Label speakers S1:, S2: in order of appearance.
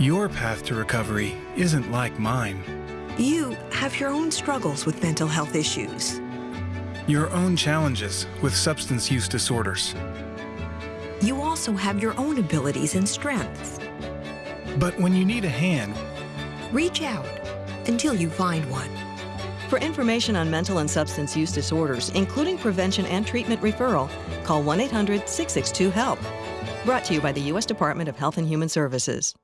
S1: Your path to recovery isn't like mine.
S2: You have your own struggles with mental health issues.
S1: Your own challenges with substance use disorders.
S2: You also have your own abilities and strengths.
S1: But when you need a hand,
S2: Reach out until you find one.
S3: For information on mental and substance use disorders, including prevention and treatment referral, call 1 800 662 HELP. Brought to you by the U.S. Department of Health and Human Services.